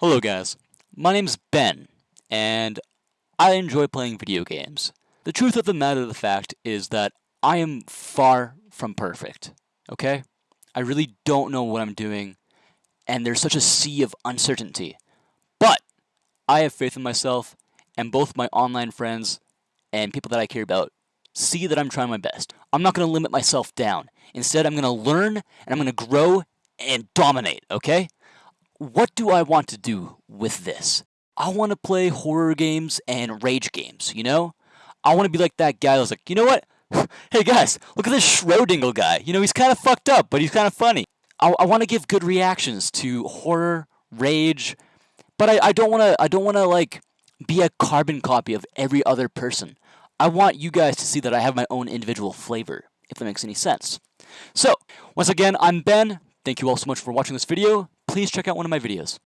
Hello guys, my name's Ben, and I enjoy playing video games. The truth of the matter of the fact is that I am far from perfect, okay? I really don't know what I'm doing, and there's such a sea of uncertainty. But I have faith in myself, and both my online friends and people that I care about see that I'm trying my best. I'm not going to limit myself down. Instead, I'm going to learn, and I'm going to grow and dominate, okay? What do I want to do with this? I want to play horror games and rage games, you know? I want to be like that guy who's like, you know what? hey guys, look at this Schrodingle guy. You know, he's kind of fucked up, but he's kind of funny. I, I want to give good reactions to horror, rage, but I, I don't want to. I don't want to like be a carbon copy of every other person. I want you guys to see that I have my own individual flavor, if that makes any sense. So, once again, I'm Ben. Thank you all so much for watching this video please check out one of my videos.